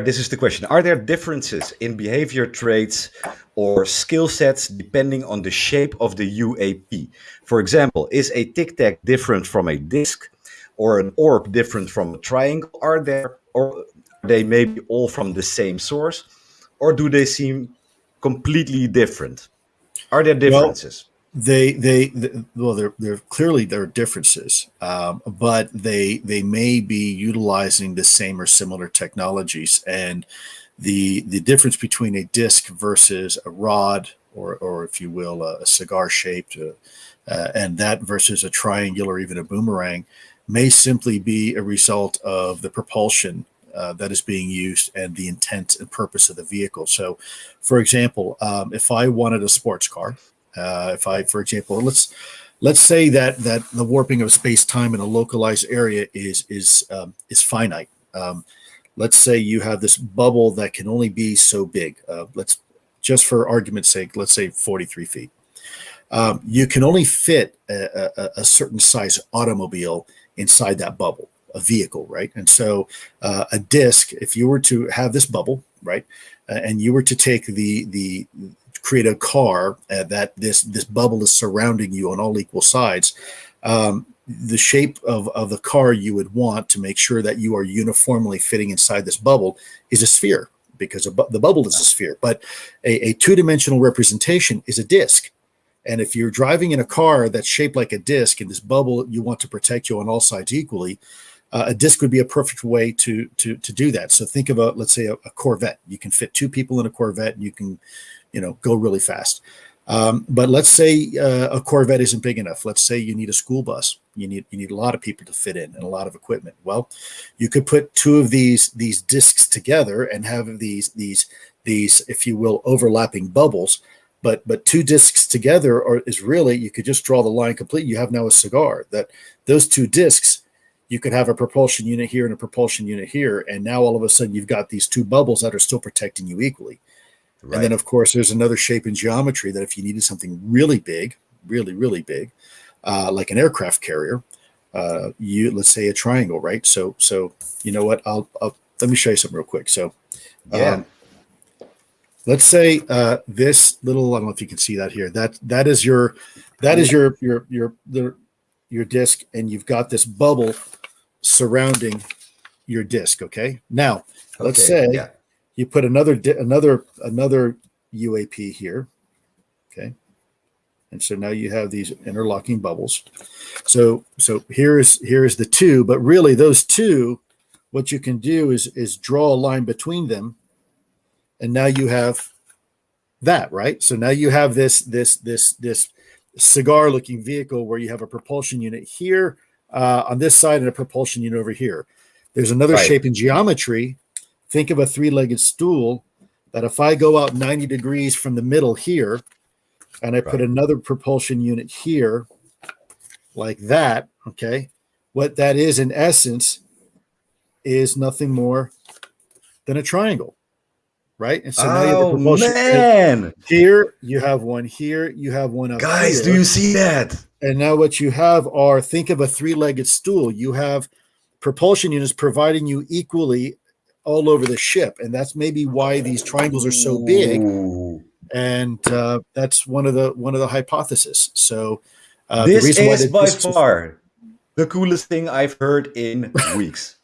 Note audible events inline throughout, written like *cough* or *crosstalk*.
this is the question. Are there differences in behavior traits or skill sets depending on the shape of the UAP? For example, is a tic tac different from a disc or an orb different from a triangle? Are there, or are they maybe all from the same source? Or do they seem completely different? Are there differences? Well, they, they, they, well, there clearly there are differences, um, but they, they may be utilizing the same or similar technologies. And the, the difference between a disc versus a rod, or, or if you will, a, a cigar shaped, uh, uh, and that versus a triangle or even a boomerang, may simply be a result of the propulsion uh, that is being used and the intent and purpose of the vehicle. So, for example, um, if I wanted a sports car, uh, if I, for example, let's let's say that that the warping of space time in a localized area is is um, is finite. Um, let's say you have this bubble that can only be so big. Uh, let's just for argument's sake, let's say 43 feet. Um, you can only fit a, a, a, certain size automobile inside that bubble, a vehicle, right? And so uh, a disc, if you were to have this bubble, right, uh, and you were to take the the create a car uh, that this this bubble is surrounding you on all equal sides. Um, the shape of, of the car you would want to make sure that you are uniformly fitting inside this bubble is a sphere because bu the bubble is a sphere, but a, a two-dimensional representation is a disc. And if you're driving in a car that's shaped like a disc and this bubble you want to protect you on all sides equally, uh, a disc would be a perfect way to to to do that. So think of a let's say a, a Corvette. You can fit two people in a Corvette, and you can you know, go really fast. Um, but let's say uh, a Corvette isn't big enough. Let's say you need a school bus. You need you need a lot of people to fit in and a lot of equipment. Well, you could put two of these these discs together and have these these these, if you will, overlapping bubbles. But but two discs together are, is really you could just draw the line complete. You have now a cigar. That those two discs, you could have a propulsion unit here and a propulsion unit here, and now all of a sudden you've got these two bubbles that are still protecting you equally. Right. And then, of course, there's another shape in geometry that if you needed something really big, really, really big, uh, like an aircraft carrier, uh, you let's say a triangle, right? So, so you know what? I'll, I'll let me show you something real quick. So, yeah. Um, let's say uh, this little. I don't know if you can see that here. That that is your that is your your your your your disc, and you've got this bubble surrounding your disc. Okay. Now, let's okay, say. Yeah you put another another another UAP here, okay, and so now you have these interlocking bubbles. So so here is here is the two, but really those two, what you can do is is draw a line between them, and now you have that right. So now you have this this this this cigar looking vehicle where you have a propulsion unit here uh, on this side and a propulsion unit over here. There's another right. shape in geometry think of a three-legged stool that if I go out 90 degrees from the middle here, and I right. put another propulsion unit here, like that, okay, what that is in essence is nothing more than a triangle, right? And so now you have the oh, propulsion man. here, you have one here, you have one up Guys, here. do you see that? And now what you have are, think of a three-legged stool. You have propulsion units providing you equally all over the ship, and that's maybe why these triangles are so big. And uh, that's one of the one of the hypotheses. So uh, this is by far the coolest thing I've heard in *laughs* weeks.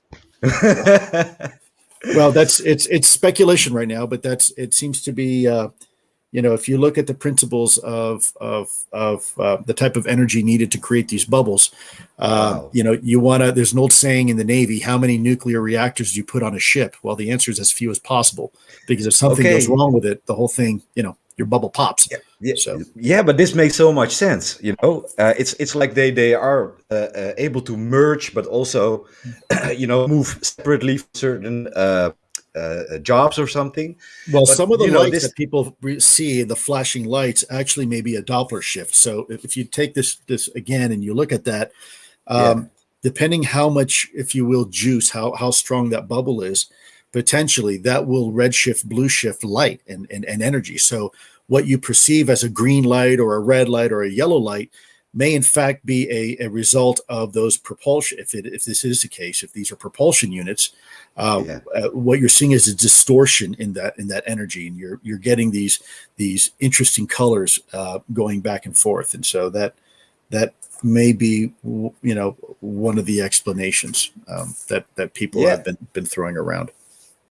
well, that's it's it's speculation right now, but that's it seems to be uh, you know, if you look at the principles of of of uh, the type of energy needed to create these bubbles, uh, wow. you know, you want to. There's an old saying in the Navy: "How many nuclear reactors do you put on a ship?" Well, the answer is as few as possible, because if something okay. goes wrong with it, the whole thing, you know, your bubble pops. Yeah, yeah, so. yeah but this makes so much sense. You know, uh, it's it's like they they are uh, uh, able to merge, but also, *clears throat* you know, move separately for certain uh, uh, jobs or something. Well, but, some of the lights know, this... that people see, the flashing lights, actually may be a Doppler shift. So if you take this this again and you look at that, um, yeah. depending how much, if you will, juice, how how strong that bubble is, potentially that will redshift, blue shift light and, and, and energy. So what you perceive as a green light or a red light or a yellow light may in fact be a, a result of those propulsion. If it if this is the case, if these are propulsion units, uh, Yeah. uh, what you're seeing is a distortion in that in that energy, and you're you're getting these these interesting colors uh, going back and forth, and so that that may be you know one of the explanations um, that that people Yeah. have been been throwing around.